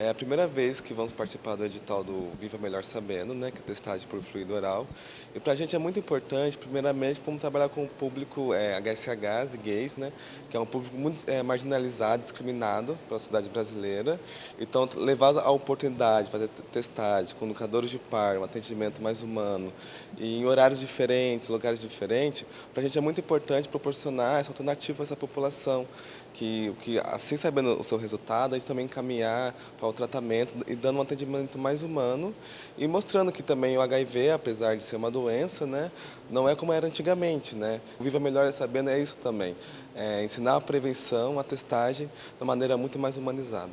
É a primeira vez que vamos participar do edital do Viva Melhor Sabendo, né, que é testagem por fluido oral. E para a gente é muito importante, primeiramente, como trabalhar com o público é, HSHs e gays, né, que é um público muito é, marginalizado, discriminado pela sociedade brasileira. Então, levar a oportunidade de fazer testagem com educadores de par, um atendimento mais humano, e em horários diferentes, lugares diferentes, para a gente é muito importante proporcionar essa alternativa para essa população, que, que assim sabendo o seu resultado, a gente também encaminhar para o tratamento e dando um atendimento mais humano e mostrando que também o HIV, apesar de ser uma doença, né, não é como era antigamente. Né? O Viva Melhor Sabendo é isso também, é ensinar a prevenção, a testagem de uma maneira muito mais humanizada.